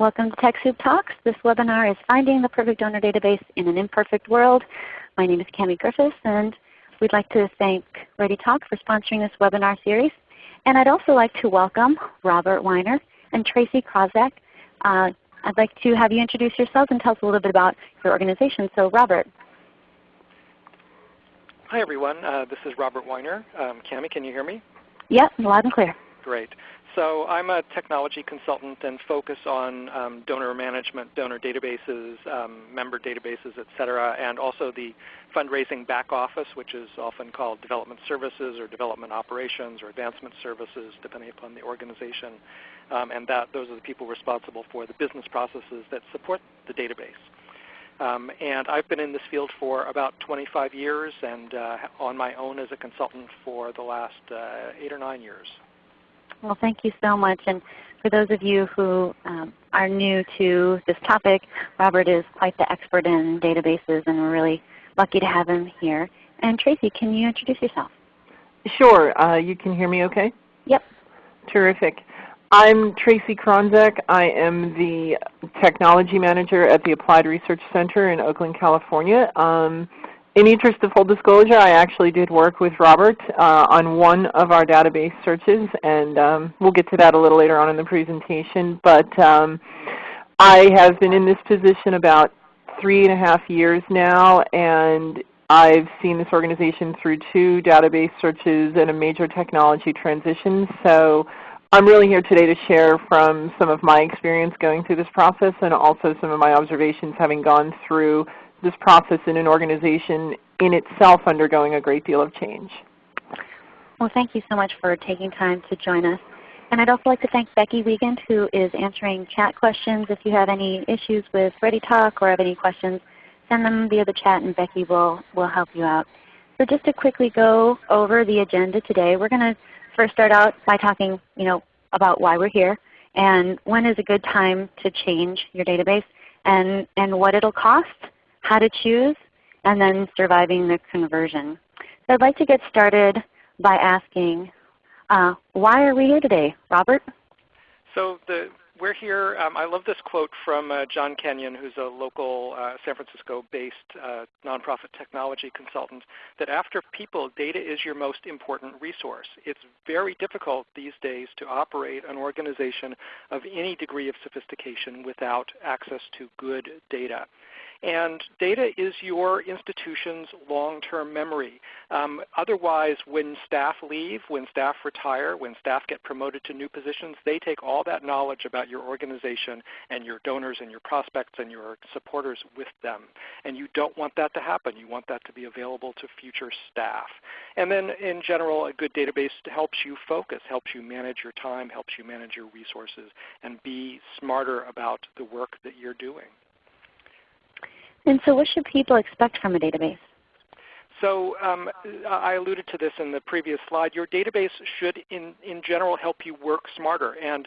Welcome to TechSoup Talks. This webinar is Finding the Perfect Donor Database in an Imperfect World. My name is Cami Griffiths and we'd like to thank ReadyTalk for sponsoring this webinar series. And I'd also like to welcome Robert Weiner and Tracy Krawczak. Uh, I'd like to have you introduce yourselves and tell us a little bit about your organization. So Robert. Hi everyone. Uh, this is Robert Weiner. Um, Cami, can you hear me? Yep, loud and clear. Great. So I'm a technology consultant and focus on um, donor management, donor databases, um, member databases, et cetera, and also the fundraising back office, which is often called development services or development operations or advancement services, depending upon the organization. Um, and that, those are the people responsible for the business processes that support the database. Um, and I've been in this field for about 25 years and uh, on my own as a consultant for the last uh, 8 or 9 years. Well, thank you so much. And for those of you who um, are new to this topic, Robert is quite the expert in databases and we're really lucky to have him here. And Tracy, can you introduce yourself? Sure. Uh, you can hear me okay? Yep. Terrific. I'm Tracy Krawczak. I am the Technology Manager at the Applied Research Center in Oakland, California. Um, in interest of full disclosure, I actually did work with Robert uh, on one of our database searches, and um, we'll get to that a little later on in the presentation. But um, I have been in this position about three and a half years now, and I've seen this organization through two database searches and a major technology transition. So I'm really here today to share from some of my experience going through this process and also some of my observations having gone through this process in an organization in itself undergoing a great deal of change. Well, thank you so much for taking time to join us. And I'd also like to thank Becky Wiegand who is answering chat questions. If you have any issues with ReadyTalk or have any questions, send them via the chat and Becky will, will help you out. So just to quickly go over the agenda today, we're going to first start out by talking you know, about why we're here and when is a good time to change your database and, and what it will cost how to choose, and then surviving the conversion. So I'd like to get started by asking, uh, why are we here today? Robert? So the, we're here, um, I love this quote from uh, John Kenyon, who's a local uh, San Francisco-based uh, nonprofit technology consultant, that after people, data is your most important resource. It's very difficult these days to operate an organization of any degree of sophistication without access to good data. And data is your institution's long-term memory. Um, otherwise, when staff leave, when staff retire, when staff get promoted to new positions, they take all that knowledge about your organization and your donors and your prospects and your supporters with them. And you don't want that to happen. You want that to be available to future staff. And then in general, a good database helps you focus, helps you manage your time, helps you manage your resources, and be smarter about the work that you're doing. And so what should people expect from a database? So um, I alluded to this in the previous slide. Your database should in, in general help you work smarter. And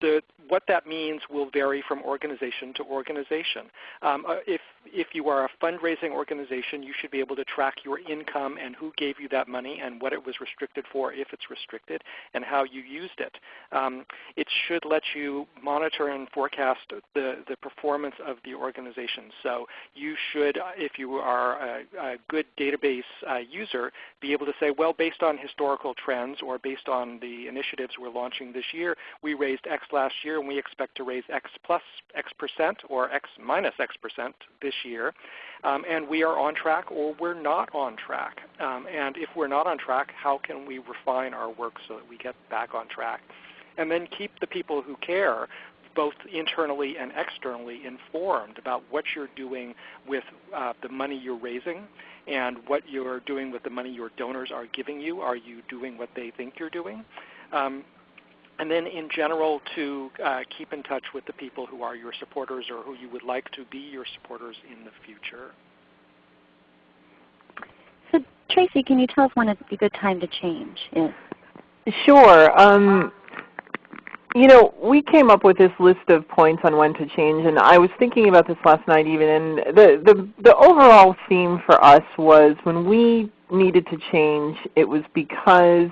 the, what that means will vary from organization to organization. Um, uh, if, if you are a fundraising organization, you should be able to track your income and who gave you that money and what it was restricted for if it's restricted and how you used it. Um, it should let you monitor and forecast the, the performance of the organization. So you should, if you are a, a good database uh, user, be able to say, well, based on historical trends or based on the initiatives we're launching this year, we raised X last year, and we expect to raise X plus X percent or X minus X percent this year. Um, and we are on track or we're not on track. Um, and if we're not on track, how can we refine our work so that we get back on track? And then keep the people who care both internally and externally informed about what you're doing with uh, the money you're raising and what you're doing with the money your donors are giving you. Are you doing what they think you're doing? Um, and then in general to uh, keep in touch with the people who are your supporters or who you would like to be your supporters in the future. So Tracy, can you tell us when it's a good time to change is? Sure. Um, you know, we came up with this list of points on when to change, and I was thinking about this last night even, and the, the, the overall theme for us was when we needed to change, it was because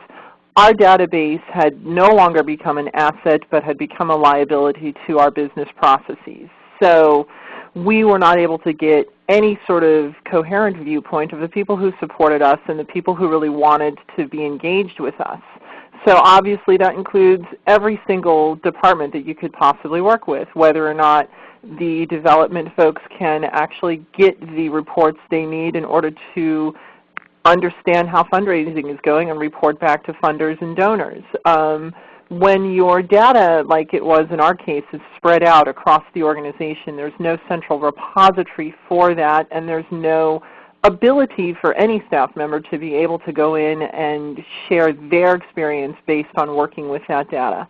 our database had no longer become an asset but had become a liability to our business processes. So we were not able to get any sort of coherent viewpoint of the people who supported us and the people who really wanted to be engaged with us. So obviously that includes every single department that you could possibly work with, whether or not the development folks can actually get the reports they need in order to understand how fundraising is going and report back to funders and donors. Um, when your data, like it was in our case, is spread out across the organization, there's no central repository for that, and there's no ability for any staff member to be able to go in and share their experience based on working with that data.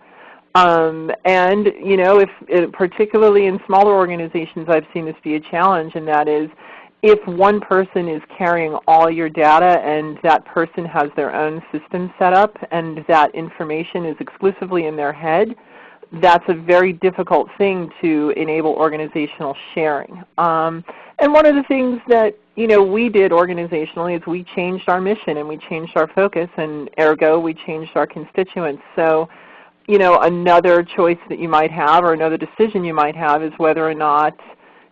Um, and you know, if, particularly in smaller organizations, I've seen this be a challenge, and that is if one person is carrying all your data and that person has their own system set up and that information is exclusively in their head, that's a very difficult thing to enable organizational sharing. Um, and one of the things that you know, we did organizationally is we changed our mission and we changed our focus and ergo we changed our constituents. So you know, another choice that you might have or another decision you might have is whether or not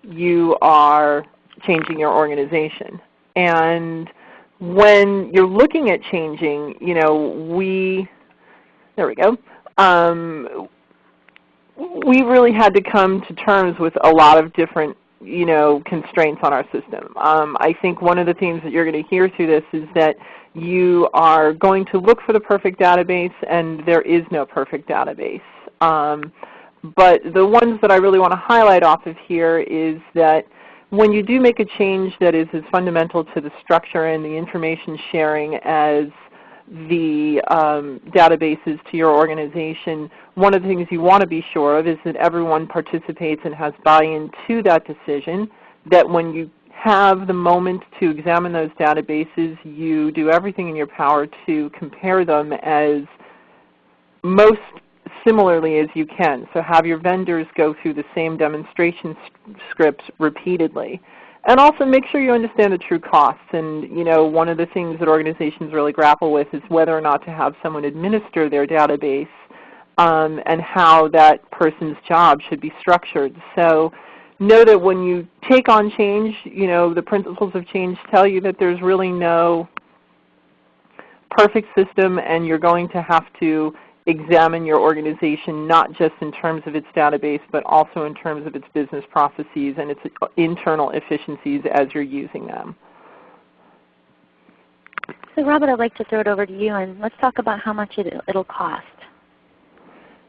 you are changing your organization. And when you're looking at changing, you know, we, there we go, um, we really had to come to terms with a lot of different you know, constraints on our system. Um, I think one of the themes that you're going to hear through this is that you are going to look for the perfect database and there is no perfect database. Um, but the ones that I really want to highlight off of here is that when you do make a change that is as fundamental to the structure and the information sharing as the um, databases to your organization, one of the things you want to be sure of is that everyone participates and has buy-in to that decision, that when you have the moment to examine those databases, you do everything in your power to compare them as most similarly as you can. So have your vendors go through the same demonstration scripts repeatedly. And also make sure you understand the true costs. And you know, one of the things that organizations really grapple with is whether or not to have someone administer their database um, and how that person's job should be structured. So know that when you take on change, you know, the principles of change tell you that there's really no perfect system and you're going to have to examine your organization not just in terms of its database, but also in terms of its business processes and its internal efficiencies as you're using them. So Robert, I'd like to throw it over to you and let's talk about how much it, it'll cost.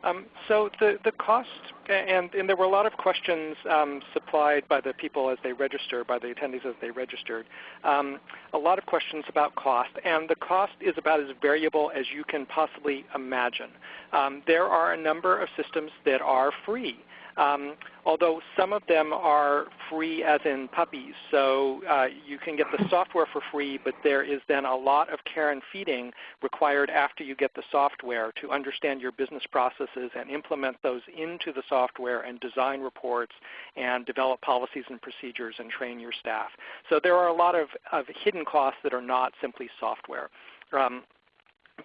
Um, so the, the cost, and, and there were a lot of questions um, supplied by the people as they registered, by the attendees as they registered. Um, a lot of questions about cost, and the cost is about as variable as you can possibly imagine. Um, there are a number of systems that are free. Um, although some of them are free as in puppies. So uh, you can get the software for free, but there is then a lot of care and feeding required after you get the software to understand your business processes and implement those into the software and design reports and develop policies and procedures and train your staff. So there are a lot of, of hidden costs that are not simply software. Um,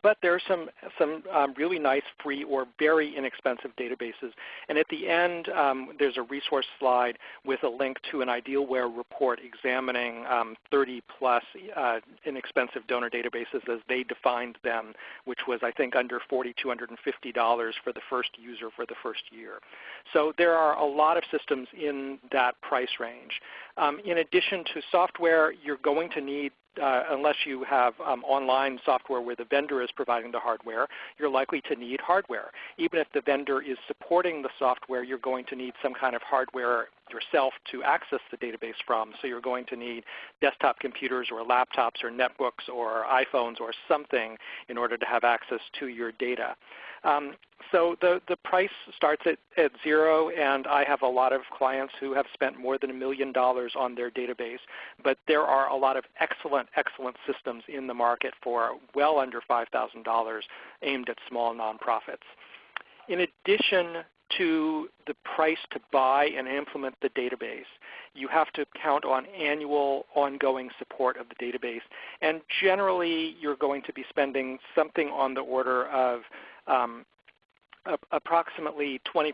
but there are some, some um, really nice free or very inexpensive databases. And at the end, um, there's a resource slide with a link to an Idealware report examining um, 30 plus uh, inexpensive donor databases as they defined them, which was I think under $4,250 for the first user for the first year. So there are a lot of systems in that price range. Um, in addition to software, you're going to need uh, unless you have um, online software where the vendor is providing the hardware, you're likely to need hardware. Even if the vendor is supporting the software, you're going to need some kind of hardware yourself to access the database from. So you're going to need desktop computers or laptops or netbooks or iPhones or something in order to have access to your data. Um, so the, the price starts at, at zero, and I have a lot of clients who have spent more than a million dollars on their database. But there are a lot of excellent, excellent systems in the market for well under $5,000 aimed at small nonprofits. In addition to the price to buy and implement the database, you have to count on annual ongoing support of the database. And generally you're going to be spending something on the order of um, approximately 20%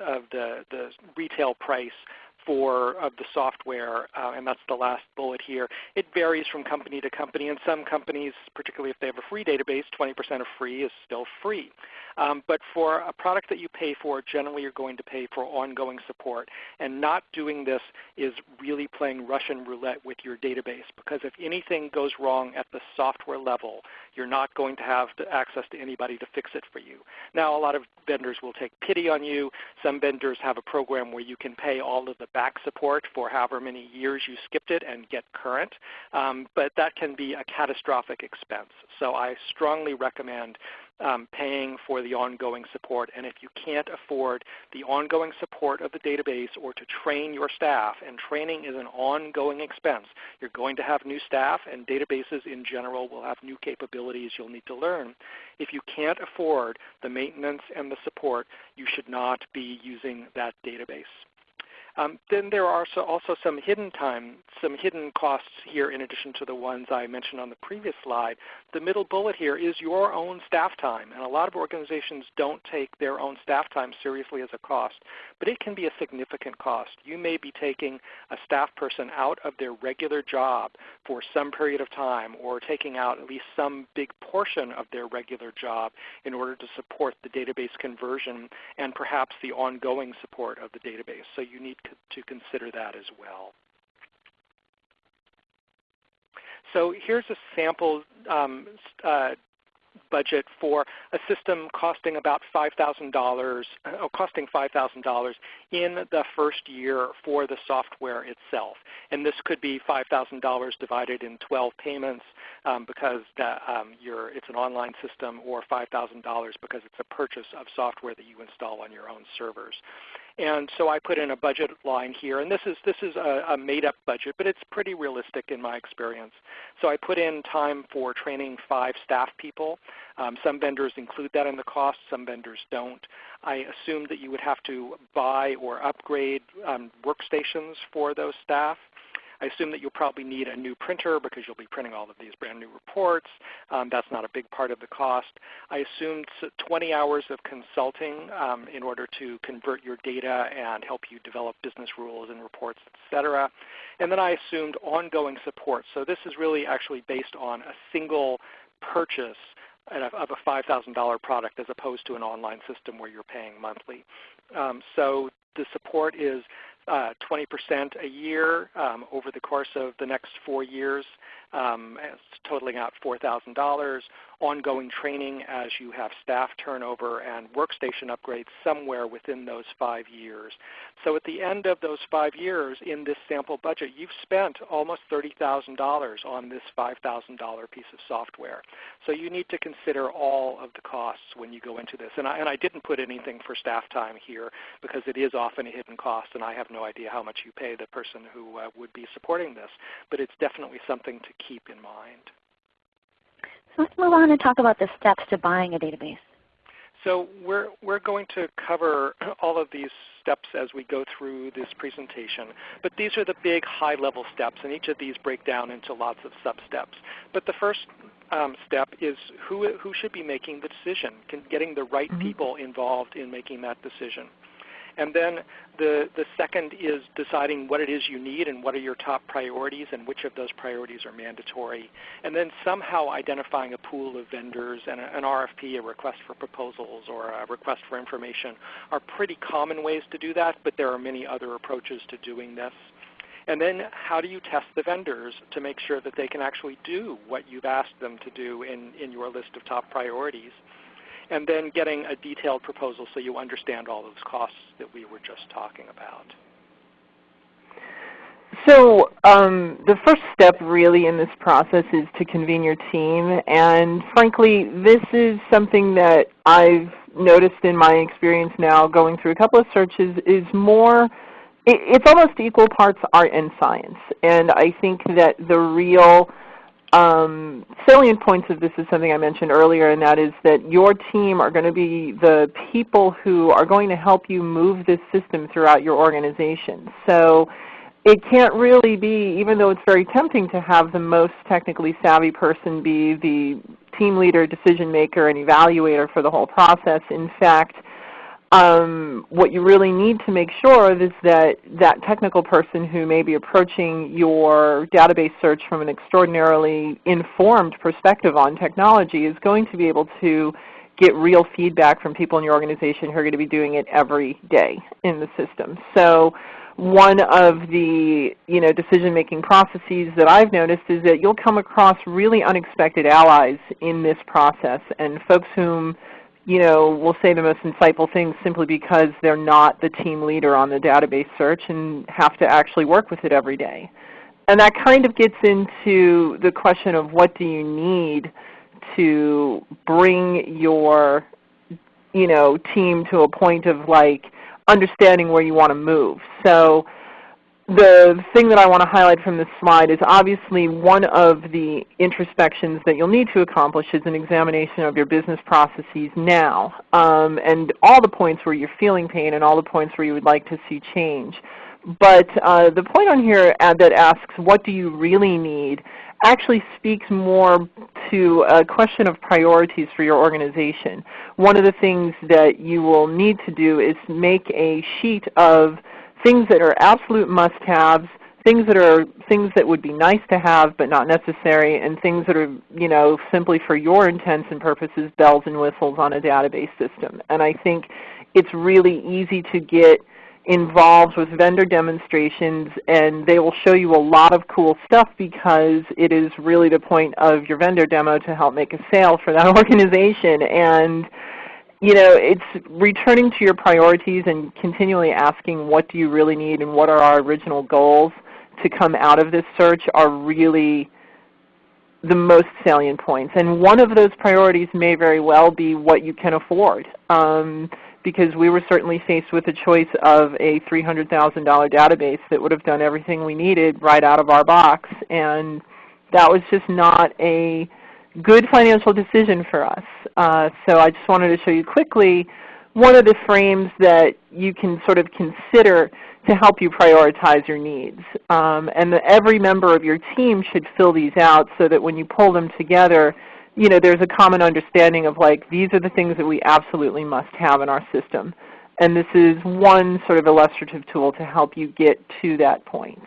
of the, the retail price for of the software, uh, and that's the last bullet here. It varies from company to company, and some companies, particularly if they have a free database, 20% of free is still free. Um, but for a product that you pay for, generally you're going to pay for ongoing support. And not doing this is really playing Russian roulette with your database because if anything goes wrong at the software level, you're not going to have access to anybody to fix it for you. Now a lot of vendors will take pity on you. Some vendors have a program where you can pay all of the back support for however many years you skipped it and get current. Um, but that can be a catastrophic expense. So I strongly recommend um, paying for the ongoing support. And if you can't afford the ongoing support of the database or to train your staff, and training is an ongoing expense, you're going to have new staff and databases in general will have new capabilities you'll need to learn. If you can't afford the maintenance and the support, you should not be using that database. Um, then there are also, also some hidden time, some hidden costs here in addition to the ones I mentioned on the previous slide. The middle bullet here is your own staff time. And a lot of organizations don't take their own staff time seriously as a cost, but it can be a significant cost. You may be taking a staff person out of their regular job for some period of time or taking out at least some big portion of their regular job in order to support the database conversion and perhaps the ongoing support of the database. So you need to consider that as well. So here's a sample um, uh, budget for a system costing about $5,000, uh, costing $5,000 in the first year for the software itself. And this could be $5,000 divided in 12 payments um, because that, um, it's an online system, or $5,000 because it's a purchase of software that you install on your own servers. And so I put in a budget line here, and this is, this is a, a made-up budget, but it's pretty realistic in my experience. So I put in time for training five staff people. Um, some vendors include that in the cost, some vendors don't. I assumed that you would have to buy or upgrade um, workstations for those staff. I assume that you'll probably need a new printer because you'll be printing all of these brand new reports. Um, that's not a big part of the cost. I assumed 20 hours of consulting um, in order to convert your data and help you develop business rules and reports, etc. And then I assumed ongoing support. So this is really actually based on a single purchase of a $5,000 product as opposed to an online system where you're paying monthly. Um, so the support is uh, 20% a year um, over the course of the next four years, um, totaling out $4,000 ongoing training as you have staff turnover and workstation upgrades somewhere within those five years. So at the end of those five years in this sample budget, you've spent almost $30,000 on this $5,000 piece of software. So you need to consider all of the costs when you go into this. And I, and I didn't put anything for staff time here because it is often a hidden cost and I have no idea how much you pay the person who uh, would be supporting this. But it's definitely something to keep in mind. So let's move on and talk about the steps to buying a database. So we're, we're going to cover all of these steps as we go through this presentation. But these are the big high-level steps, and each of these break down into lots of sub-steps. But the first um, step is who, who should be making the decision, getting the right mm -hmm. people involved in making that decision. And then the, the second is deciding what it is you need and what are your top priorities and which of those priorities are mandatory. And then somehow identifying a pool of vendors and a, an RFP, a request for proposals or a request for information are pretty common ways to do that, but there are many other approaches to doing this. And then how do you test the vendors to make sure that they can actually do what you've asked them to do in, in your list of top priorities? And then getting a detailed proposal so you understand all those costs that we were just talking about. So um, the first step really in this process is to convene your team. And frankly, this is something that I've noticed in my experience now going through a couple of searches is more, it, it's almost equal parts art and science. And I think that the real um, salient points of this is something I mentioned earlier, and that is that your team are going to be the people who are going to help you move this system throughout your organization. So it can't really be, even though it's very tempting to have the most technically savvy person be the team leader, decision maker, and evaluator for the whole process. In fact, um, what you really need to make sure of is that that technical person who may be approaching your database search from an extraordinarily informed perspective on technology is going to be able to get real feedback from people in your organization who are going to be doing it every day in the system. So one of the you know, decision-making processes that I've noticed is that you'll come across really unexpected allies in this process and folks whom you know, will say the most insightful things simply because they're not the team leader on the database search and have to actually work with it every day. And that kind of gets into the question of what do you need to bring your you know, team to a point of like understanding where you want to move. So the thing that I want to highlight from this slide is obviously one of the introspections that you'll need to accomplish is an examination of your business processes now um, and all the points where you're feeling pain and all the points where you would like to see change. But uh, the point on here that asks what do you really need actually speaks more to a question of priorities for your organization. One of the things that you will need to do is make a sheet of things that are absolute must-haves, things that are things that would be nice to have but not necessary, and things that are you know, simply for your intents and purposes bells and whistles on a database system. And I think it's really easy to get involved with vendor demonstrations and they will show you a lot of cool stuff because it is really the point of your vendor demo to help make a sale for that organization. And you know, it's returning to your priorities and continually asking what do you really need and what are our original goals to come out of this search are really the most salient points. And one of those priorities may very well be what you can afford. Um, because we were certainly faced with a choice of a $300,000 database that would have done everything we needed right out of our box. And that was just not a good financial decision for us. Uh, so I just wanted to show you quickly one of the frames that you can sort of consider to help you prioritize your needs. Um, and the, every member of your team should fill these out so that when you pull them together, you know, there's a common understanding of like these are the things that we absolutely must have in our system. And this is one sort of illustrative tool to help you get to that point.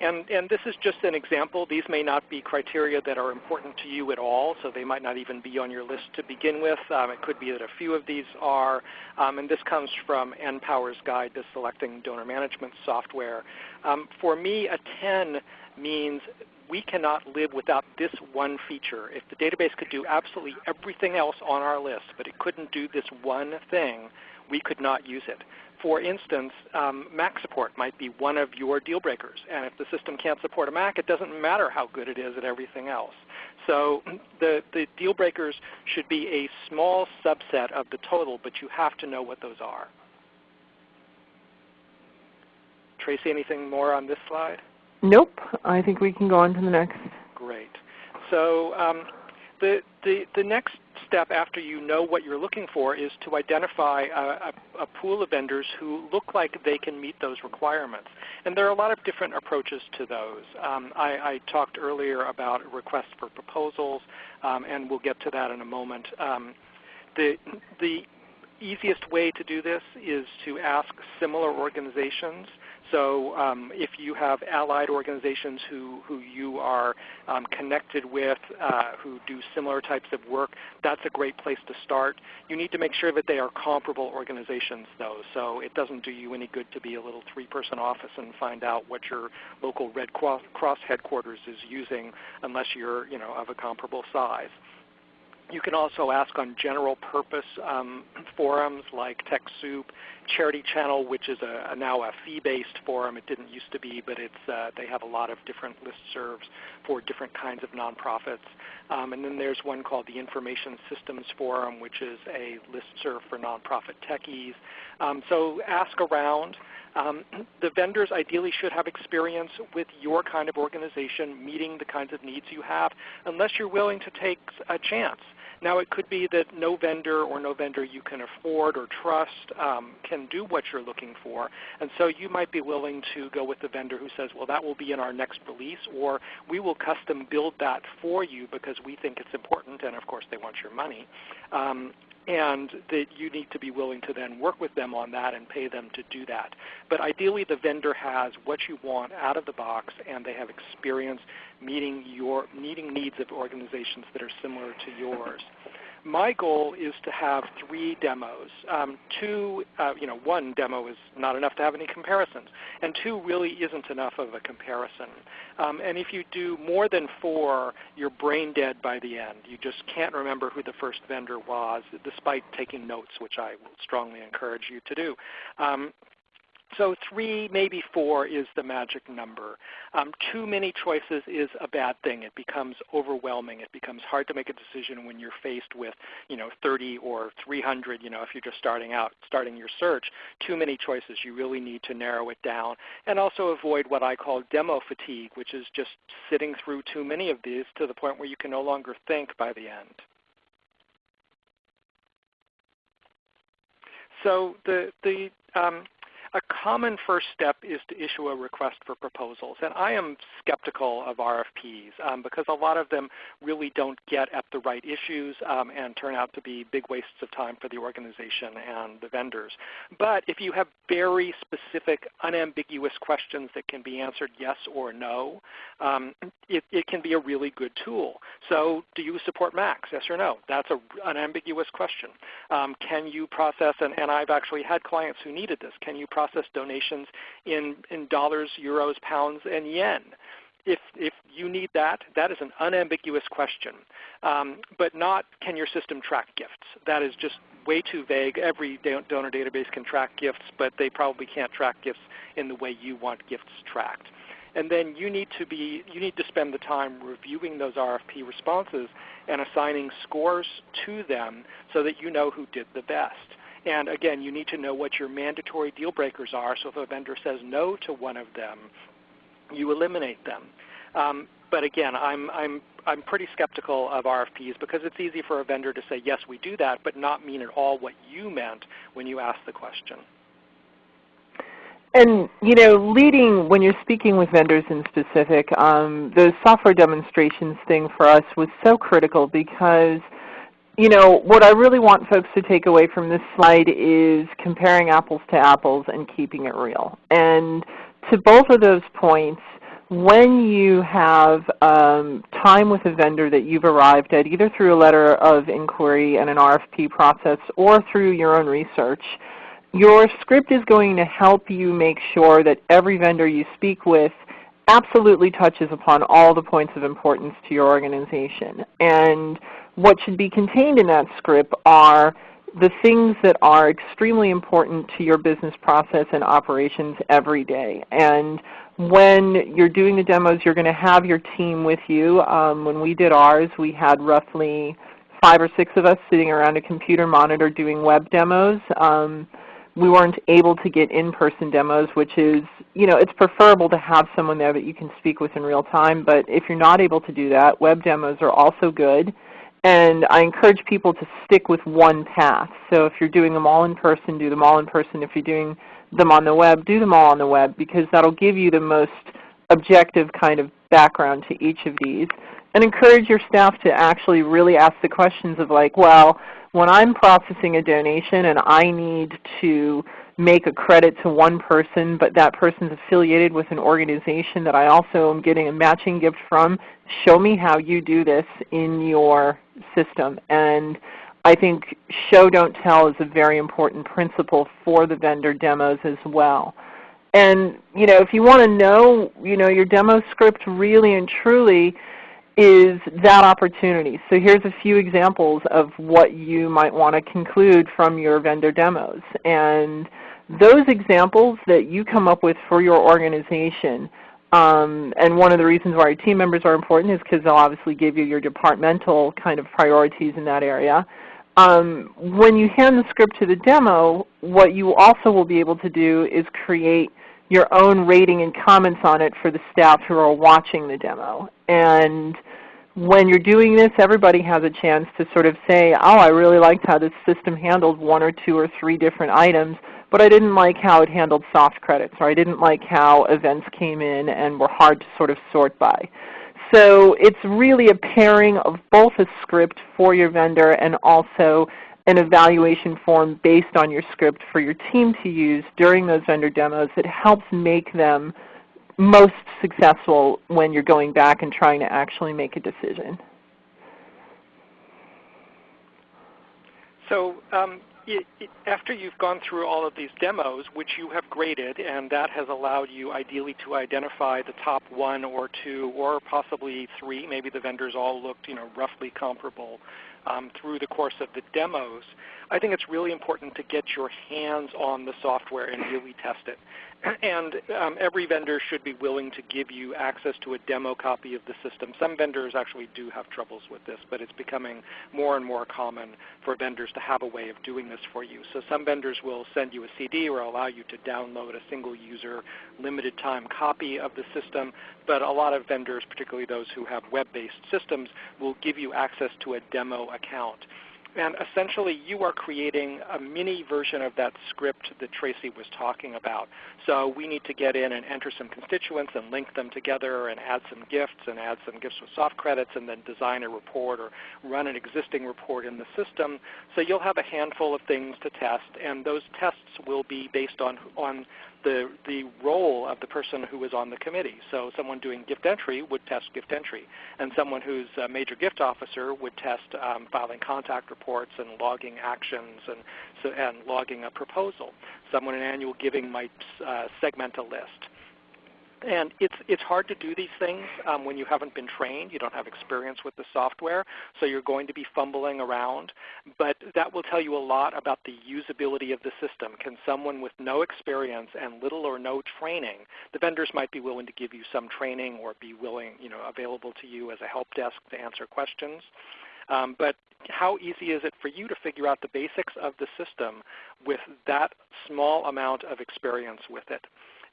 And, and this is just an example. These may not be criteria that are important to you at all, so they might not even be on your list to begin with. Um, it could be that a few of these are. Um, and this comes from NPower's Guide to Selecting Donor Management Software. Um, for me, a 10 means we cannot live without this one feature. If the database could do absolutely everything else on our list, but it couldn't do this one thing, we could not use it. For instance, um, Mac support might be one of your deal breakers. And if the system can't support a Mac, it doesn't matter how good it is at everything else. So the, the deal breakers should be a small subset of the total, but you have to know what those are. Tracy, anything more on this slide? Nope. I think we can go on to the next. Great. So um, the, the, the next step after you know what you're looking for is to identify a, a, a, pool of vendors who look like they can meet those requirements. And there are a lot of different approaches to those. Um, I, I, talked earlier about requests for proposals, um, and we'll get to that in a moment. Um, the, the easiest way to do this is to ask similar organizations so um, if you have allied organizations who, who you are um, connected with, uh, who do similar types of work, that's a great place to start. You need to make sure that they are comparable organizations though. So it doesn't do you any good to be a little three-person office and find out what your local Red Cross headquarters is using unless you're you know, of a comparable size. You can also ask on general purpose um, forums like TechSoup, Charity Channel, which is a, a now a fee-based forum. It didn't used to be, but it's, uh, they have a lot of different listservs for different kinds of nonprofits. Um, and then there's one called the Information Systems Forum, which is a listserv for nonprofit techies. Um, so ask around. Um, the vendors ideally should have experience with your kind of organization meeting the kinds of needs you have unless you're willing to take a chance Now it could be that no vendor or no vendor you can afford or trust um, can do what you're looking for. And so you might be willing to go with the vendor who says, well that will be in our next release or we will custom build that for you because we think it's important and of course they want your money. Um, and that you need to be willing to then work with them on that and pay them to do that. But ideally the vendor has what you want out of the box and they have experience meeting, your, meeting needs of organizations that are similar to yours my goal is to have three demos. Um, two, uh, you know, one demo is not enough to have any comparisons, and two really isn't enough of a comparison. Um, and if you do more than four, you're brain dead by the end. You just can't remember who the first vendor was, despite taking notes, which I strongly encourage you to do. Um, so three, maybe four is the magic number. Um, too many choices is a bad thing. It becomes overwhelming. It becomes hard to make a decision when you're faced with you know, 30 or 300 you know, if you're just starting out, starting your search. Too many choices. You really need to narrow it down. And also avoid what I call demo fatigue, which is just sitting through too many of these to the point where you can no longer think by the end. So the, the um, a common first step is to issue a request for proposals. And I am skeptical of RFPs um, because a lot of them really don't get at the right issues um, and turn out to be big wastes of time for the organization and the vendors. But if you have very specific, unambiguous questions that can be answered yes or no, um, it, it, can be a really good tool. So do you support Macs, yes or no? That's an ambiguous question. Um, can you process, and, and I've actually had clients who needed this, can you process donations in, in dollars, euros, pounds, and yen. If, if you need that, that is an unambiguous question. Um, but not can your system track gifts. That is just way too vague. Every donor database can track gifts, but they probably can't track gifts in the way you want gifts tracked. And then you need to be you need to spend the time reviewing those RFP responses and assigning scores to them so that you know who did the best. And again, you need to know what your mandatory deal breakers are. So if a vendor says no to one of them, you eliminate them. Um, but again, I'm, I'm, I'm pretty skeptical of RFPs because it's easy for a vendor to say, yes, we do that, but not mean at all what you meant when you asked the question. And you know, leading when you're speaking with vendors in specific, um, the software demonstrations thing for us was so critical because – you know, what I really want folks to take away from this slide is comparing apples to apples and keeping it real. And to both of those points, when you have um, time with a vendor that you've arrived at, either through a letter of inquiry and an RFP process or through your own research, your script is going to help you make sure that every vendor you speak with absolutely touches upon all the points of importance to your organization. And what should be contained in that script are the things that are extremely important to your business process and operations every day. And when you're doing the demos, you're going to have your team with you. Um, when we did ours, we had roughly five or six of us sitting around a computer monitor doing web demos. Um, we weren't able to get in-person demos, which is, you know, it's preferable to have someone there that you can speak with in real time. But if you're not able to do that, web demos are also good. And I encourage people to stick with one path. So if you're doing them all in person, do them all in person. If you're doing them on the web, do them all on the web because that will give you the most objective kind of background to each of these. And encourage your staff to actually really ask the questions of like, well, when I'm processing a donation and I need to make a credit to one person, but that person is affiliated with an organization that I also am getting a matching gift from, show me how you do this in your system. And I think show don't tell is a very important principle for the vendor demos as well. And you know, if you want to know, you know, your demo script really and truly is that opportunity. So here's a few examples of what you might want to conclude from your vendor demos. And those examples that you come up with for your organization, um, and one of the reasons why your team members are important is because they'll obviously give you your departmental kind of priorities in that area. Um, when you hand the script to the demo, what you also will be able to do is create your own rating and comments on it for the staff who are watching the demo. And when you're doing this, everybody has a chance to sort of say, oh, I really liked how this system handled one or two or three different items, but I didn't like how it handled soft credits, or I didn't like how events came in and were hard to sort of sort by. So it's really a pairing of both a script for your vendor and also an evaluation form based on your script for your team to use during those vendor demos that helps make them most successful when you're going back and trying to actually make a decision. So um, it, it, after you've gone through all of these demos, which you have graded, and that has allowed you ideally to identify the top one or two or possibly three, maybe the vendors all looked you know, roughly comparable um, through the course of the demos, I think it's really important to get your hands on the software and really test it. And um, every vendor should be willing to give you access to a demo copy of the system. Some vendors actually do have troubles with this, but it's becoming more and more common for vendors to have a way of doing this for you. So some vendors will send you a CD or allow you to download a single user limited time copy of the system, but a lot of vendors, particularly those who have web-based systems, will give you access to a demo account. And essentially you are creating a mini version of that script that Tracy was talking about. So we need to get in and enter some constituents and link them together and add some gifts and add some gifts with soft credits and then design a report or run an existing report in the system. So you'll have a handful of things to test and those tests will be based on, on the, the role of the person who is on the committee. So someone doing gift entry would test gift entry, and someone who's a major gift officer would test um, filing contact reports and logging actions and, so, and logging a proposal. Someone in annual giving might uh, segment a list. And it's, it's hard to do these things um, when you haven't been trained. You don't have experience with the software, so you're going to be fumbling around. But that will tell you a lot about the usability of the system. Can someone with no experience and little or no training, the vendors might be willing to give you some training or be willing, you know, available to you as a help desk to answer questions. Um, but how easy is it for you to figure out the basics of the system with that small amount of experience with it?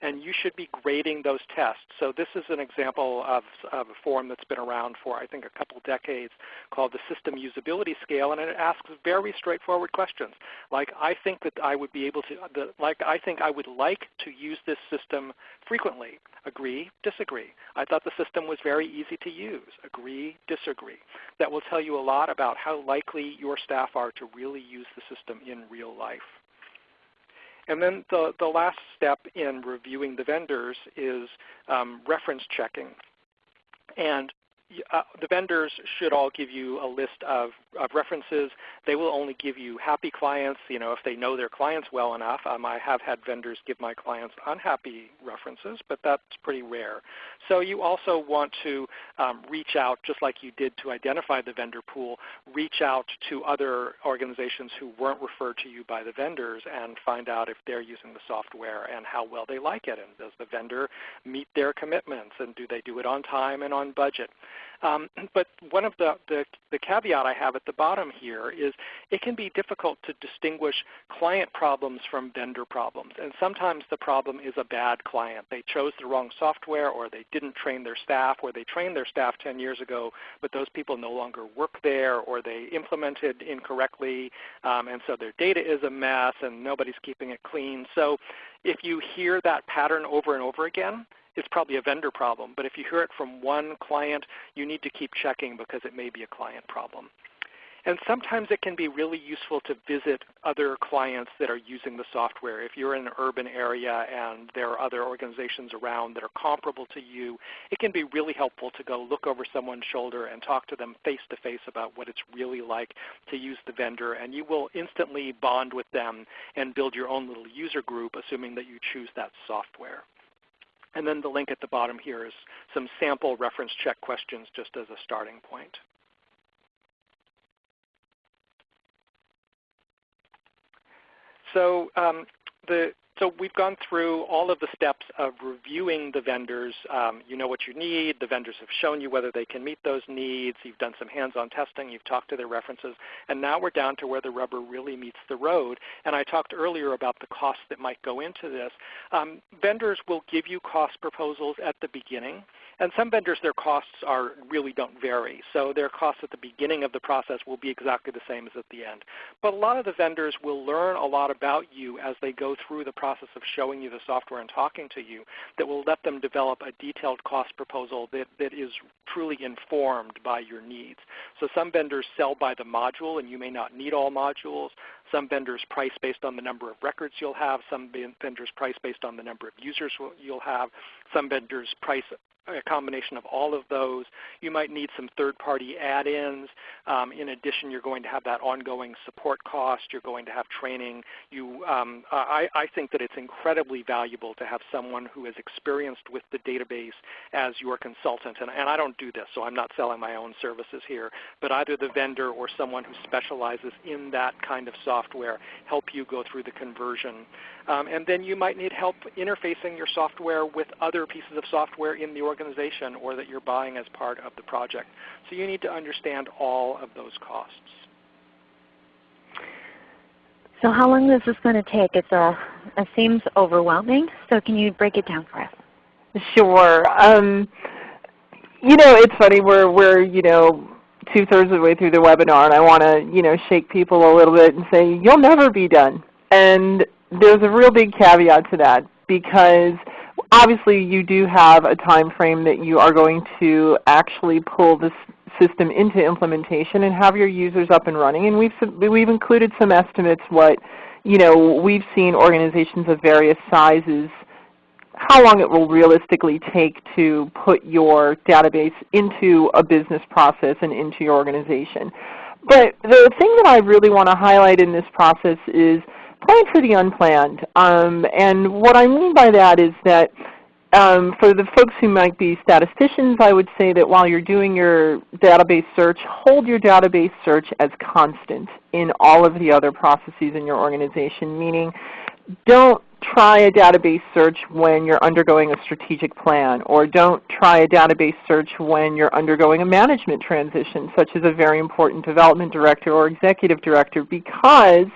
And you should be grading those tests. So this is an example of, of, a form that's been around for I think a couple decades called the System Usability Scale, and it asks very straightforward questions. Like I think that I would be able to, the, like I think I would like to use this system frequently. Agree, disagree. I thought the system was very easy to use. Agree, disagree. That will tell you a lot about how likely your staff are to really use the system in real life. And then the, the last step in reviewing the vendors is um, reference checking. And uh, the vendors should all give you a list of, of, references. They will only give you happy clients, you know, if they know their clients well enough. Um, I have had vendors give my clients unhappy references, but that's pretty rare. So you also want to um, reach out, just like you did to identify the vendor pool, reach out to other organizations who weren't referred to you by the vendors and find out if they're using the software and how well they like it. And does the vendor meet their commitments and do they do it on time and on budget? Um, but one of the, the, the caveat I have at the bottom here is it can be difficult to distinguish client problems from vendor problems. And sometimes the problem is a bad client. They chose the wrong software or they didn't train their staff or they trained their staff 10 years ago but those people no longer work there or they implemented incorrectly um, and so their data is a mess and nobody's keeping it clean. So if you hear that pattern over and over again, it's probably a vendor problem. But if you hear it from one client, you need to keep checking because it may be a client problem. And sometimes it can be really useful to visit other clients that are using the software. If you're in an urban area and there are other organizations around that are comparable to you, it can be really helpful to go look over someone's shoulder and talk to them face to face about what it's really like to use the vendor. And you will instantly bond with them and build your own little user group, assuming that you choose that software. And then the link at the bottom here is some sample reference check questions just as a starting point. So um, the so we've gone through all of the steps of reviewing the vendors. Um, you know what you need. The vendors have shown you whether they can meet those needs. You've done some hands-on testing. You've talked to their references. And now we're down to where the rubber really meets the road. And I talked earlier about the costs that might go into this. Um, vendors will give you cost proposals at the beginning and some vendors, their costs are really don't vary. So their costs at the beginning of the process will be exactly the same as at the end. But a lot of the vendors will learn a lot about you as they go through the process of showing you the software and talking to you that will let them develop a detailed cost proposal that, that is truly informed by your needs. So some vendors sell by the module and you may not need all modules. Some vendors price based on the number of records you'll have. Some vendors price based on the number of users you'll have. Some vendors price a combination of all of those. You might need some third-party add-ins. Um, in addition, you're going to have that ongoing support cost. You're going to have training. You, um, I, I, think that it's incredibly valuable to have someone who is experienced with the database as your consultant. And, and I don't do this, so I'm not selling my own services here. But either the vendor or someone who specializes in that kind of software help you go through the conversion. Um, and then you might need help interfacing your software with other pieces of software in the organization or that you're buying as part of the project. So you need to understand all of those costs. So how long is this going to take? It's a, it seems overwhelming. So can you break it down for us? Sure. Um, you know, it's funny. We're we're you know two thirds of the way through the webinar, and I want to you know shake people a little bit and say you'll never be done. And there's a real big caveat to that because obviously you do have a time frame that you are going to actually pull this system into implementation and have your users up and running. And we've, we've included some estimates what you know, we've seen organizations of various sizes how long it will realistically take to put your database into a business process and into your organization. But the thing that I really want to highlight in this process is plan for the unplanned. Um, and what I mean by that is that um, for the folks who might be statisticians, I would say that while you're doing your database search, hold your database search as constant in all of the other processes in your organization, meaning don't try a database search when you're undergoing a strategic plan, or don't try a database search when you're undergoing a management transition, such as a very important development director or executive director, because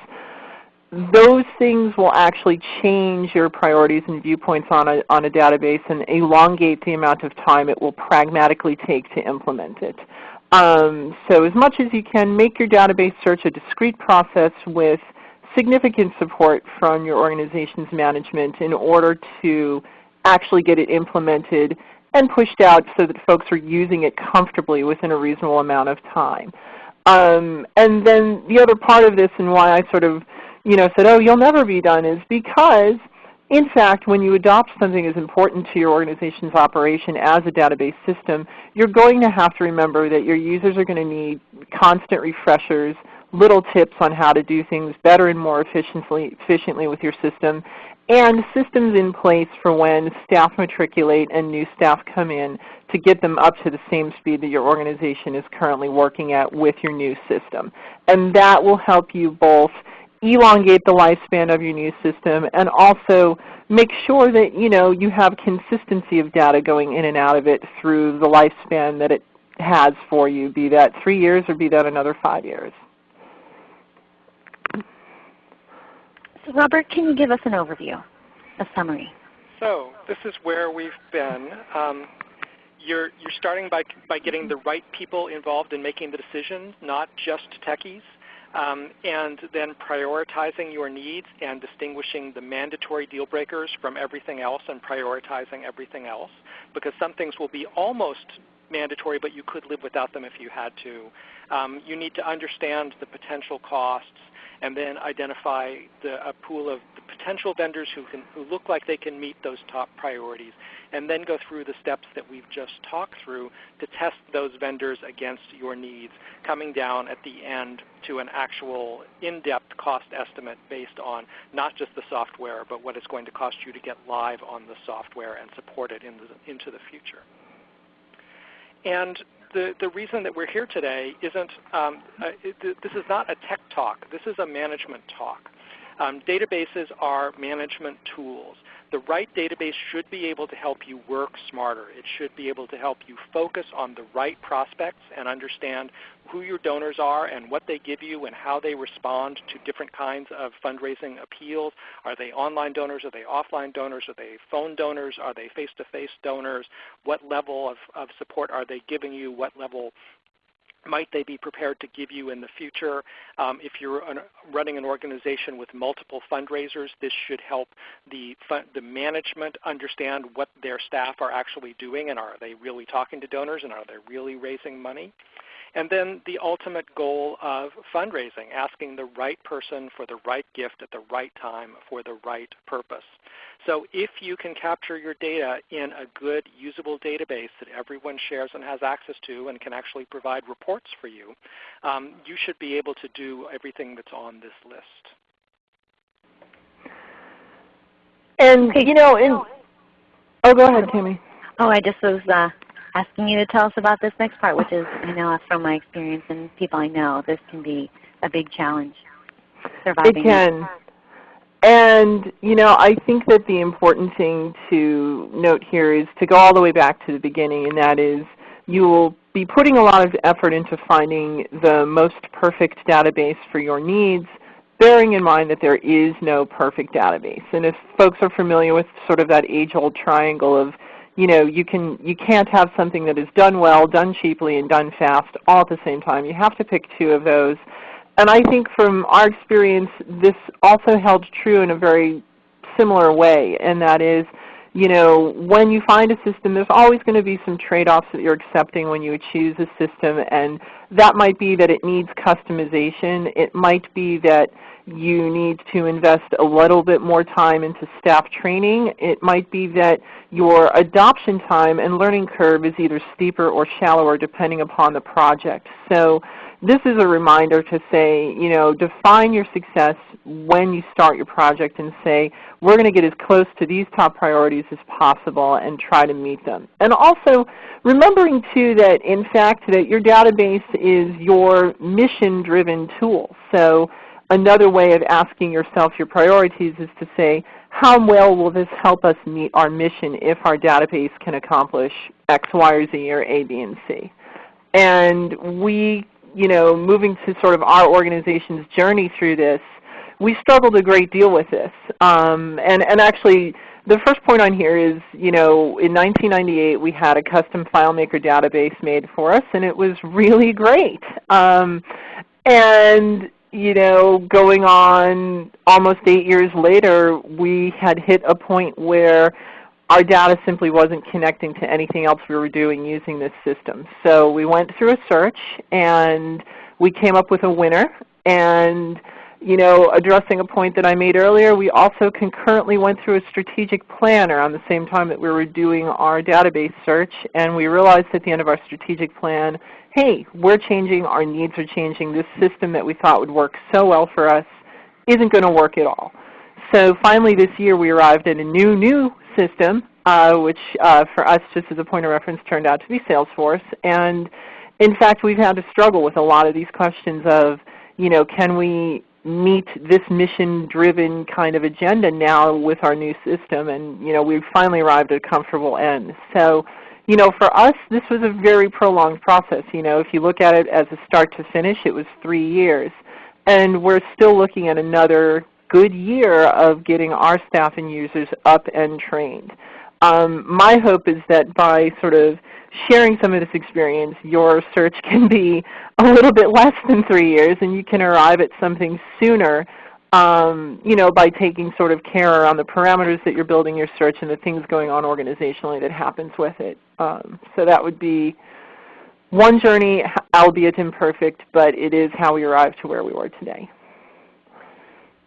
those things will actually change your priorities and viewpoints on a, on a database and elongate the amount of time it will pragmatically take to implement it. Um, so as much as you can, make your database search a discrete process with significant support from your organization's management in order to actually get it implemented and pushed out so that folks are using it comfortably within a reasonable amount of time. Um, and then the other part of this and why I sort of you know, said, oh, you'll never be done is because in fact, when you adopt something as important to your organization's operation as a database system, you're going to have to remember that your users are going to need constant refreshers, little tips on how to do things better and more efficiently, efficiently with your system, and systems in place for when staff matriculate and new staff come in to get them up to the same speed that your organization is currently working at with your new system. And that will help you both elongate the lifespan of your new system and also make sure that you know you have consistency of data going in and out of it through the lifespan that it has for you, be that three years or be that another five years. So Robert, can you give us an overview, a summary? So this is where we've been. Um, you're, you're starting by, by getting the right people involved in making the decisions, not just techies um, and then prioritizing your needs and distinguishing the mandatory deal breakers from everything else and prioritizing everything else because some things will be almost mandatory but you could live without them if you had to. Um, you need to understand the potential costs and then identify the, a pool of potential vendors who, can, who look like they can meet those top priorities, and then go through the steps that we've just talked through to test those vendors against your needs, coming down at the end to an actual in-depth cost estimate based on not just the software, but what it's going to cost you to get live on the software and support it in the, into the future. And the, the reason that we're here today isn't, um, uh, it, this is not a tech talk. This is a management talk. Um, databases are management tools. the right database should be able to help you work smarter. It should be able to help you focus on the right prospects and understand who your donors are and what they give you and how they respond to different kinds of fundraising appeals. Are they online donors? Are they offline donors? Are they phone donors? Are they face-to-face -face donors? What level of, of support are they giving you? What level might they be prepared to give you in the future? Um, if you're an, running an organization with multiple fundraisers, this should help the, the management understand what their staff are actually doing and are they really talking to donors and are they really raising money? And then the ultimate goal of fundraising, asking the right person for the right gift at the right time for the right purpose. So if you can capture your data in a good usable database that everyone shares and has access to and can actually provide reports for you, um, you should be able to do everything that's on this list. And you know, in, oh, go ahead, Tammy. Oh, I just was uh, asking you to tell us about this next part, which is, I know from my experience and people I know, this can be a big challenge. Surviving it can. And you know, I think that the important thing to note here is to go all the way back to the beginning, and that is you will be putting a lot of effort into finding the most perfect database for your needs, bearing in mind that there is no perfect database. And if folks are familiar with sort of that age-old triangle of you know, you, can, you can't have something that is done well, done cheaply, and done fast all at the same time. You have to pick two of those. And I think from our experience, this also held true in a very similar way, and that is, you know, when you find a system, there's always going to be some trade-offs that you're accepting when you choose a system, and that might be that it needs customization. It might be that you need to invest a little bit more time into staff training. It might be that your adoption time and learning curve is either steeper or shallower depending upon the project. So this is a reminder to say, you know, define your success when you start your project and say, we're going to get as close to these top priorities as possible and try to meet them. And also remembering too that in fact that your database is your mission-driven tool. So another way of asking yourself your priorities is to say, how well will this help us meet our mission if our database can accomplish X, Y, or Z, or A, B, and C? And we, you know, moving to sort of our organization's journey through this, we struggled a great deal with this. Um, and, and actually, the first point on here is, you know, in 1998 we had a custom FileMaker database made for us, and it was really great. Um, and you know, going on almost 8 years later, we had hit a point where our data simply wasn't connecting to anything else we were doing using this system. So we went through a search and we came up with a winner. And you know, addressing a point that I made earlier, we also concurrently went through a strategic plan around the same time that we were doing our database search. And we realized at the end of our strategic plan hey, we're changing, our needs are changing, this system that we thought would work so well for us isn't going to work at all. So finally this year we arrived at a new, new system, uh, which uh, for us, just as a point of reference, turned out to be Salesforce. And in fact, we've had to struggle with a lot of these questions of, you know, can we meet this mission-driven kind of agenda now with our new system? And you know, we've finally arrived at a comfortable end. So you know, for us, this was a very prolonged process. You know, if you look at it as a start to finish, it was three years. And we're still looking at another good year of getting our staff and users up and trained. Um, my hope is that by sort of sharing some of this experience, your search can be a little bit less than three years and you can arrive at something sooner um, you know, by taking sort of care around the parameters that you're building your search and the things going on organizationally that happens with it. Um, so that would be one journey, albeit imperfect, but it is how we arrived to where we were today.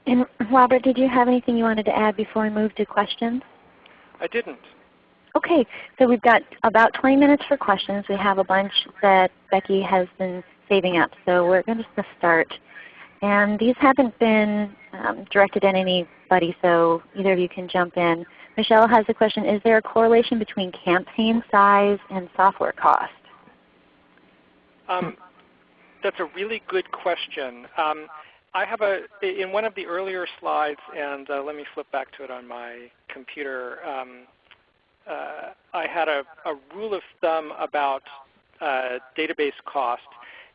And Robert, did you have anything you wanted to add before we move to questions? I didn't. Okay, so we've got about 20 minutes for questions. We have a bunch that Becky has been saving up, so we're going to start. And these haven't been um, directed at anybody, so either of you can jump in. Michelle has a question, is there a correlation between campaign size and software cost? Um, that's a really good question. Um, I have a, in one of the earlier slides, and uh, let me flip back to it on my computer, um, uh, I had a, a, rule of thumb about uh, database cost.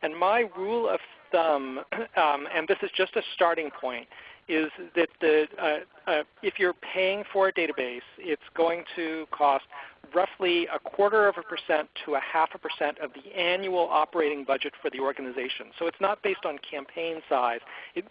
And my rule of thumb, um, and this is just a starting point, is that the, uh, uh, if you're paying for a database, it's going to cost roughly a quarter of a percent to a half a percent of the annual operating budget for the organization. So it's not based on campaign size. It,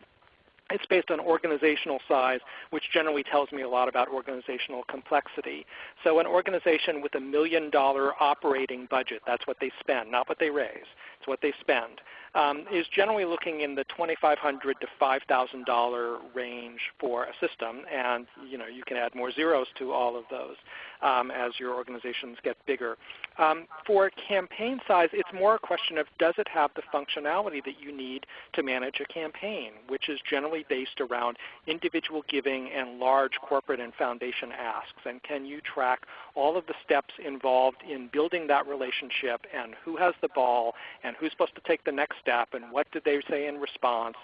it's based on organizational size, which generally tells me a lot about organizational complexity. So an organization with a million dollar operating budget, that's what they spend, not what they raise, it's what they spend um, is generally looking in the 2,500 to $5,000 range for a system, and you know you can add more zeros to all of those um, as your organizations get bigger. Um, for campaign size, it's more a question of does it have the functionality that you need to manage a campaign, which is generally based around individual giving and large corporate and foundation asks, and can you track all of the steps involved in building that relationship and who has the ball and who's supposed to take the next step and what did they say in response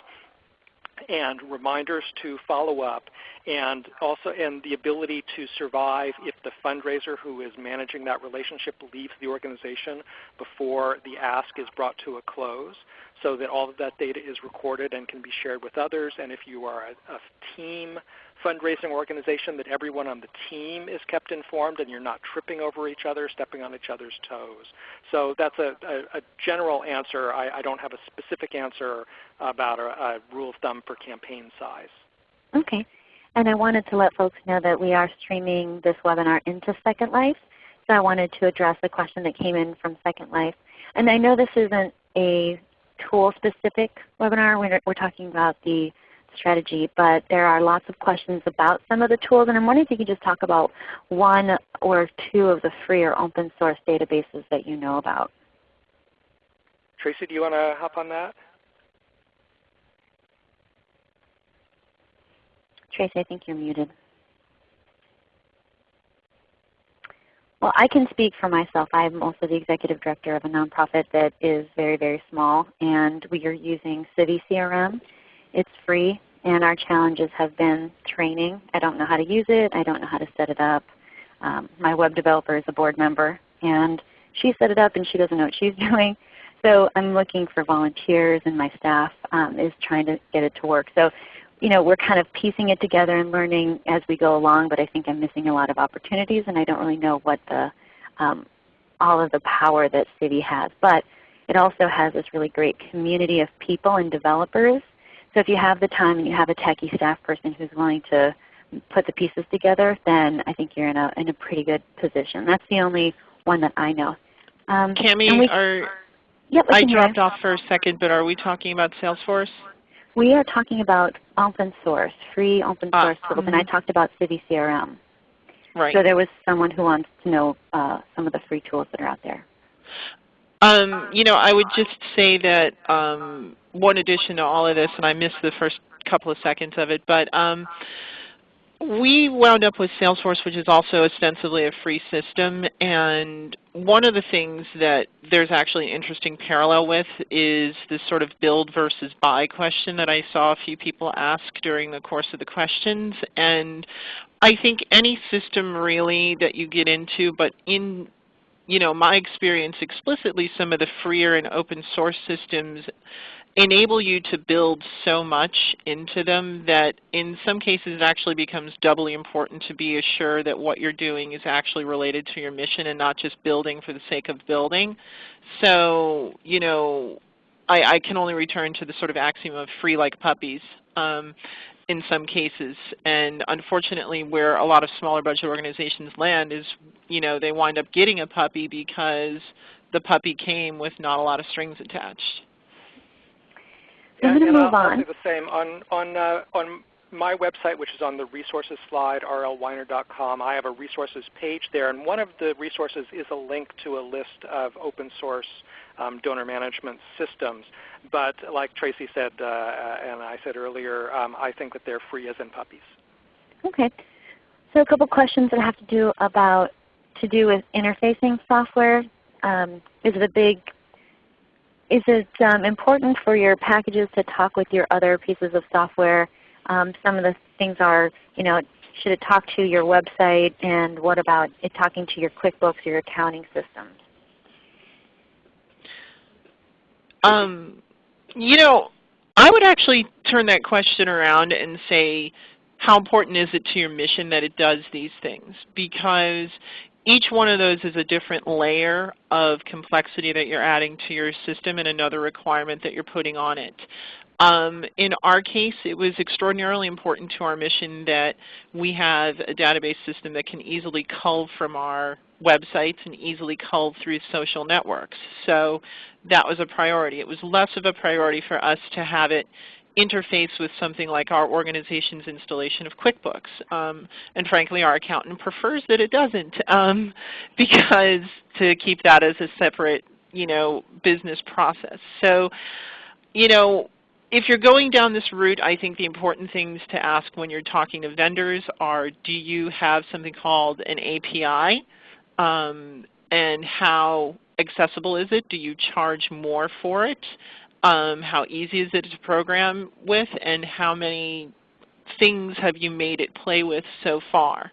and reminders to follow up and also and the ability to survive if the fundraiser who is managing that relationship leaves the organization before the ask is brought to a close so that all of that data is recorded and can be shared with others and if you are a, a team fundraising organization that everyone on the team is kept informed and you're not tripping over each other, stepping on each other's toes. So that's a, a, a general answer. I, I, don't have a specific answer about a, a rule of thumb for campaign size. Okay. And I wanted to let folks know that we are streaming this webinar into Second Life. So I wanted to address a question that came in from Second Life. And I know this isn't a tool-specific webinar. We're, we're talking about the strategy, but there are lots of questions about some of the tools. And I'm wondering if you could just talk about one or two of the free or open source databases that you know about. Tracy, do you want to hop on that? Tracy, I think you're muted. Well, I can speak for myself. I'm also the executive director of a nonprofit that is very, very small, and we are using Civi CRM it's free, and our challenges have been training. I don't know how to use it. I don't know how to set it up. Um, my web developer is a board member, and she set it up and she doesn't know what she's doing. So I'm looking for volunteers, and my staff um, is trying to get it to work. So you know, we're kind of piecing it together and learning as we go along, but I think I'm missing a lot of opportunities, and I don't really know what the um, all of the power that Civi has. But it also has this really great community of people and developers so if you have the time and you have a techie staff person who's willing to put the pieces together, then I think you're in a, in a pretty good position. That's the only one that I know. Um, Cami, we, are, yep, I dropped off for a second, but are we talking about Salesforce? We are talking about open source, free open ah, source ah, tools, mm -hmm. and I mm-hmm. talked about CiviCRM. Right. So there was someone who wants to know uh, some of the free tools that are out there. Um, you know, I would just say that um, one addition to all of this, and I missed the first couple of seconds of it, but um, we wound up with Salesforce, which is also ostensibly a free system. And one of the things that there's actually an interesting parallel with is this sort of build versus buy question that I saw a few people ask during the course of the questions. And I think any system really that you get into, but in you know, my experience explicitly, some of the freer and open source systems enable you to build so much into them that in some cases it actually becomes doubly important to be assured that what you're doing is actually related to your mission and not just building for the sake of building. So, you know, I, I can only return to the sort of axiom of free like puppies. Um, in some cases. And unfortunately where a lot of smaller budget organizations land is you know, they wind up getting a puppy because the puppy came with not a lot of strings attached. So I'm going to move I'll, on. I'll the same. On, on, uh, on my website, which is on the resources slide, rlweiner.com, I have a resources page there. And one of the resources is a link to a list of open source um, donor management systems. But like Tracy said, uh, and I said earlier, um, I think that they're free as in puppies. Okay. So a couple questions that have to do about to do with interfacing software. Um, is it a big is it um, important for your packages to talk with your other pieces of software? Um, some of the things are, you know, should it talk to your website? And what about it talking to your QuickBooks, or your accounting system? Um, you know, I would actually turn that question around and say, how important is it to your mission that it does these things? Because each one of those is a different layer of complexity that you're adding to your system and another requirement that you're putting on it. Um, in our case, it was extraordinarily important to our mission that we have a database system that can easily cull from our websites and easily cull through social networks. So that was a priority. It was less of a priority for us to have it interface with something like our organization's installation of QuickBooks. Um, and frankly, our accountant prefers that it doesn't um, because to keep that as a separate you know, business process. So you know, if you're going down this route, I think the important things to ask when you're talking to vendors are, do you have something called an API? Um, and how accessible is it? Do you charge more for it? Um, how easy is it to program with? And how many things have you made it play with so far?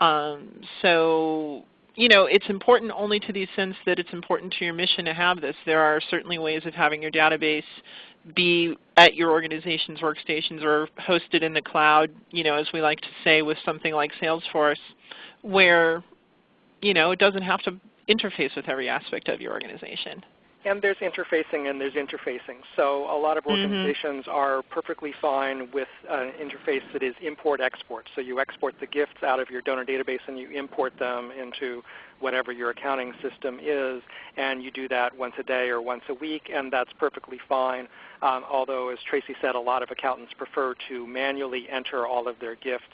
Um, so you know, it's important only to the sense that it's important to your mission to have this. There are certainly ways of having your database be at your organization's workstations or hosted in the cloud, you know, as we like to say with something like Salesforce, where you know, it doesn't have to interface with every aspect of your organization. And there's interfacing and there's interfacing. So a lot of mm-hmm. organizations mm -hmm. are perfectly fine with an interface that is import-export. So you export the gifts out of your donor database and you import them into whatever your accounting system is. And you do that once a day or once a week, and that's perfectly fine. Um, although, as Tracy said, a lot of accountants prefer to manually enter all of their gifts.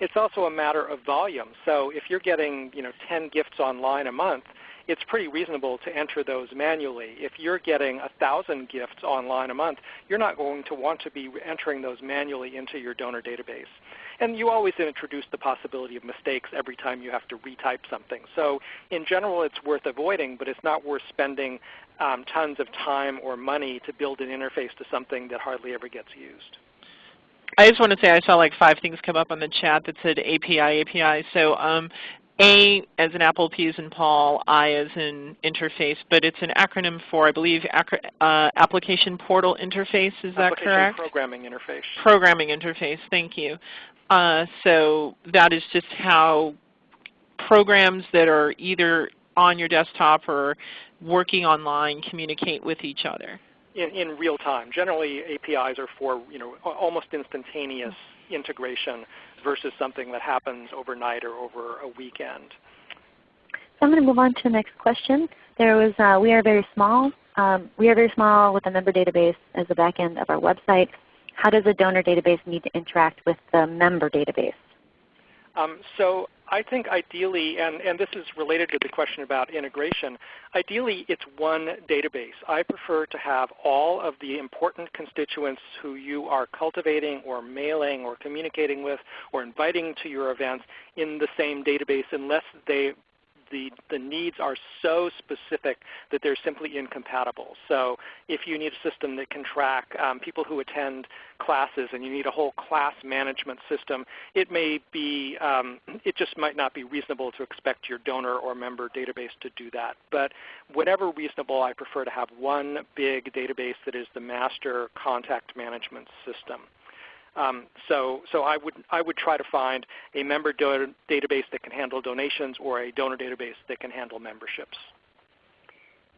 It's also a matter of volume. So if you're getting you know, 10 gifts online a month, it's pretty reasonable to enter those manually. If you're getting 1,000 gifts online a month, you're not going to want to be entering those manually into your donor database. And you always introduce the possibility of mistakes every time you have to retype something. So in general, it's worth avoiding, but it's not worth spending um, tons of time or money to build an interface to something that hardly ever gets used. I just want to say I saw like five things come up on the chat that said API, API. So um, a as in Apple, P as in Paul, I as in interface, but it's an acronym for, I believe, uh, Application Portal Interface. Is that correct? Programming Interface. Programming Interface. Thank you. Uh, so that is just how programs that are either on your desktop or working online communicate with each other. In, in real time. Generally, APIs are for you know almost instantaneous integration versus something that happens overnight or over a weekend. So I'm going to move on to the next question. There was, uh, we are very small. Um, we are very small with a member database as the back end of our website. How does a donor database need to interact with the member database? Um, so I think ideally, and, and this is related to the question about integration, ideally it's one database. I prefer to have all of the important constituents who you are cultivating or mailing or communicating with or inviting to your events in the same database unless they the, the needs are so specific that they're simply incompatible. So if you need a system that can track um, people who attend classes and you need a whole class management system, it may be, um, it just might not be reasonable to expect your donor or member database to do that. But whenever reasonable, I prefer to have one big database that is the master contact management system. Um, so, so I would I would try to find a member database that can handle donations or a donor database that can handle memberships.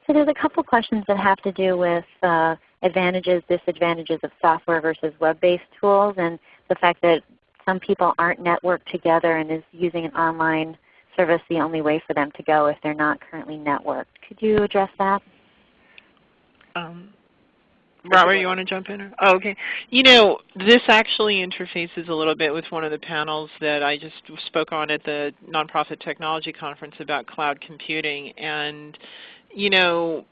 So there's a couple questions that have to do with uh, advantages, disadvantages of software versus web-based tools, and the fact that some people aren't networked together and is using an online service the only way for them to go if they're not currently networked. Could you address that? Um, Robert, you want to jump in? Oh, okay. You know, this actually interfaces a little bit with one of the panels that I just spoke on at the Nonprofit Technology Conference about cloud computing. And, you know,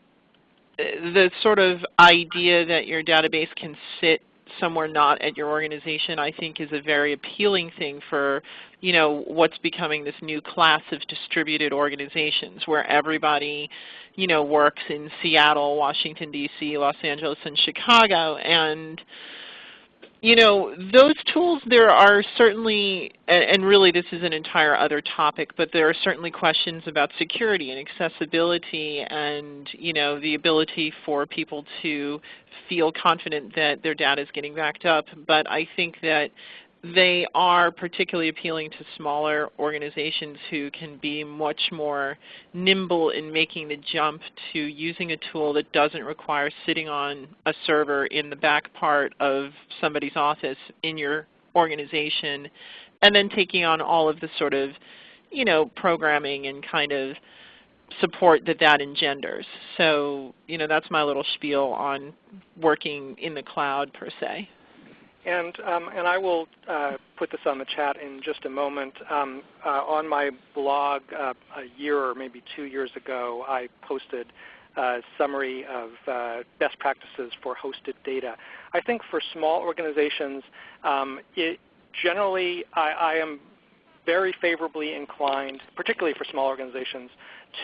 the sort of idea that your database can sit somewhere not at your organization I think is a very appealing thing for you know, what's becoming this new class of distributed organizations where everybody you know, works in Seattle, Washington, D.C., Los Angeles, and Chicago. And you know, those tools, there are certainly, and really this is an entire other topic, but there are certainly questions about security and accessibility and, you know, the ability for people to feel confident that their data is getting backed up. But I think that they are particularly appealing to smaller organizations who can be much more nimble in making the jump to using a tool that doesn't require sitting on a server in the back part of somebody's office in your organization and then taking on all of the sort of you know, programming and kind of support that that engenders. So you know, that's my little spiel on working in the cloud per se. And, um, and I will uh, put this on the chat in just a moment. Um, uh, on my blog uh, a year or maybe two years ago, I posted a summary of uh, best practices for hosted data. I think for small organizations, um, it generally I, I am very favorably inclined, particularly for small organizations,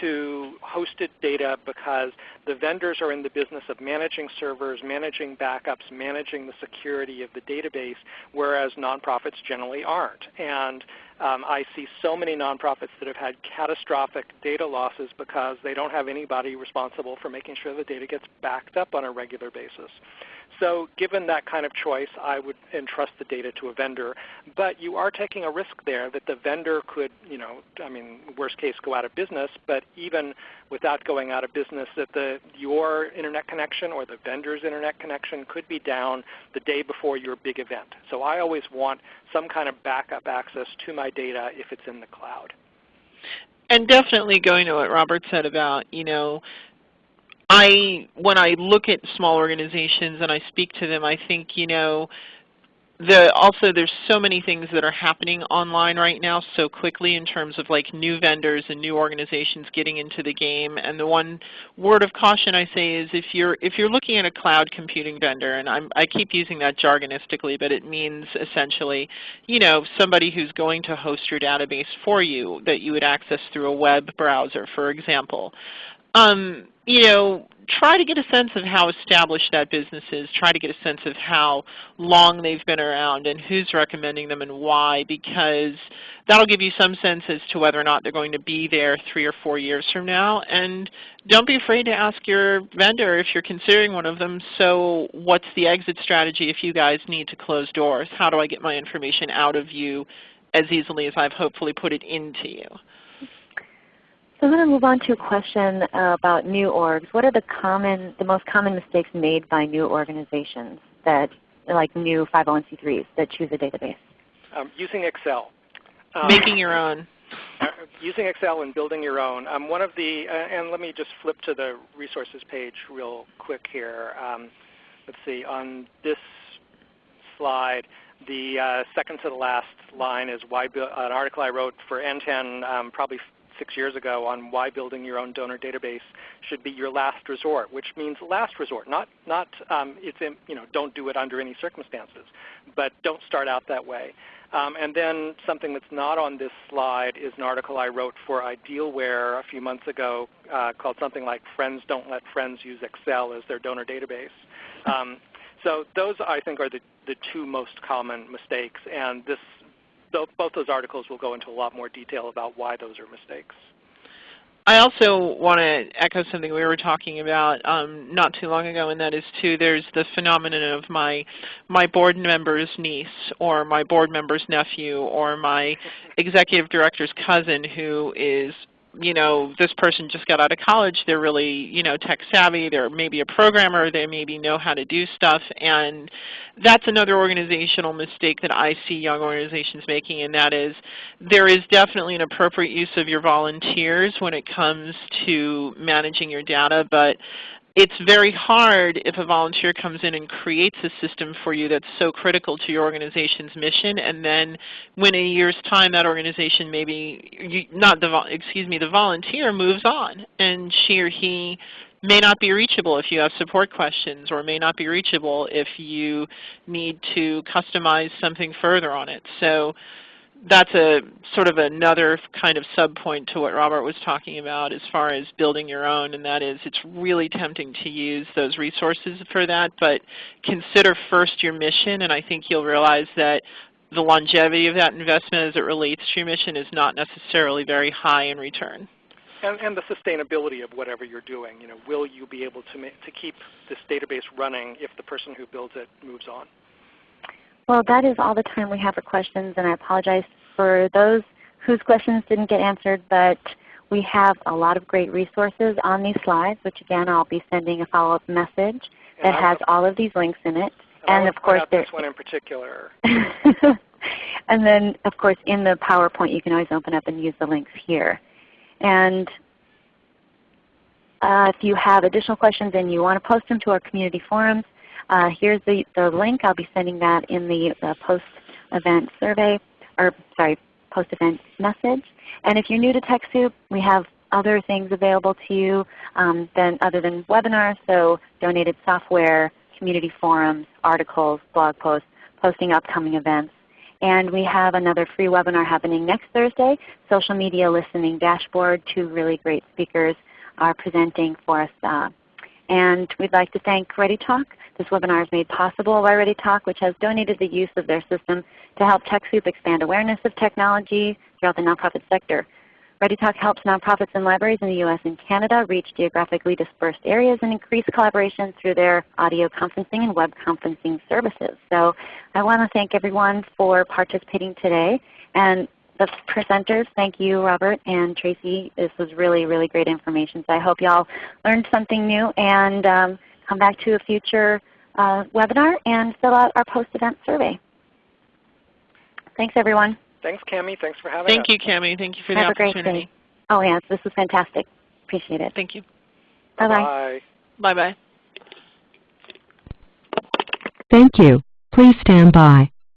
to hosted data because the vendors are in the business of managing servers, managing backups, managing the security of the database, whereas nonprofits generally aren't. And um, I see so many nonprofits that have had catastrophic data losses because they don't have anybody responsible for making sure the data gets backed up on a regular basis. So given that kind of choice, I would entrust the data to a vendor. But you are taking a risk there that the vendor could, you know, I mean, worst case, go out of business. But even without going out of business, that the your internet connection or the vendor's internet connection could be down the day before your big event. So I always want some kind of backup access to my data if it's in the cloud. And definitely going to what Robert said about, you know, I when I look at small organizations and I speak to them, I think you know the, also there's so many things that are happening online right now so quickly in terms of like new vendors and new organizations getting into the game. And the one word of caution I say is if you're if you're looking at a cloud computing vendor, and I'm, I keep using that jargonistically, but it means essentially, you know, somebody who's going to host your database for you that you would access through a web browser, for example. Um, you know, try to get a sense of how established that business is. Try to get a sense of how long they've been around and who's recommending them and why because that will give you some sense as to whether or not they're going to be there three or four years from now. And don't be afraid to ask your vendor if you're considering one of them, so what's the exit strategy if you guys need to close doors? How do I get my information out of you as easily as I've hopefully put it into you? So I'm going to move on to a question uh, about new orgs. What are the common, the most common mistakes made by new organizations that, like new 501c3s that choose a database? Um, using Excel. Um, Making your own. Uh, using Excel and building your own. Um, one of the, uh, and let me just flip to the resources page real quick here. Um, let's see, on this slide, the uh, second to the last line is why an article I wrote for NTEN um, probably six years ago on why building your own donor database should be your last resort, which means last resort, not, not um, it's in, you know, don't do it under any circumstances, but don't start out that way. Um, and then something that's not on this slide is an article I wrote for Idealware a few months ago uh, called something like Friends Don't Let Friends Use Excel as their donor database. Um, so those I think are the, the two most common mistakes. And this both those articles will go into a lot more detail about why those are mistakes. I also want to echo something we were talking about um, not too long ago, and that is too there's the phenomenon of my my board member's niece or my board member's nephew or my executive director's cousin who is you know, this person just got out of college, they're really, you know, tech savvy, they're maybe a programmer, they maybe know how to do stuff, and that's another organizational mistake that I see young organizations making, and that is there is definitely an appropriate use of your volunteers when it comes to managing your data, but it's very hard if a volunteer comes in and creates a system for you that's so critical to your organization's mission, and then when in a year's time that organization maybe, not the, excuse me, the volunteer moves on, and she or he may not be reachable if you have support questions, or may not be reachable if you need to customize something further on it. So that's a sort of another kind of sub point to what Robert was talking about as far as building your own, and that is it's really tempting to use those resources for that, but consider first your mission, and I think you'll realize that the longevity of that investment as it relates to your mission is not necessarily very high in return. And, and, the sustainability of whatever you're doing. You know, will you be able to, to keep this database running if the person who builds it moves on? Well, that is all the time we have for questions, and I apologize for those whose questions didn't get answered, but we have a lot of great resources on these slides, which again I'll be sending a follow-up message that has all of these links in it. And, and of course, this one in particular. and then, of course, in the PowerPoint, you can always open up and use the links here. And uh, if you have additional questions and you want to post them to our community forums, uh, here's the, the link. I'll be sending that in the, the post-event survey, or sorry, post-event message. And if you're new to TechSoup, we have other things available to you um, than, other than webinars, so donated software, community forums, articles, blog posts, posting upcoming events. And we have another free webinar happening next Thursday, Social Media Listening Dashboard. Two really great speakers are presenting for us. Uh, and we'd like to thank ReadyTalk. This webinar is made possible by ReadyTalk, which has donated the use of their system to help TechSoup expand awareness of technology throughout the nonprofit sector. ReadyTalk helps nonprofits and libraries in the U.S. and Canada reach geographically dispersed areas and increase collaboration through their audio conferencing and web conferencing services. So I want to thank everyone for participating today. And the presenters, thank you Robert and Tracy. This was really, really great information. So I hope you all learned something new and um, come back to a future uh, webinar and fill out our post-event survey. Thanks everyone. Thanks, Cami. Thanks for having Thank us. Thank you, Cami. Thank you for Have the opportunity. A great day. Oh yes, this was fantastic. Appreciate it. Thank you. Bye-bye. Bye. Bye-bye. Thank you. Please stand by.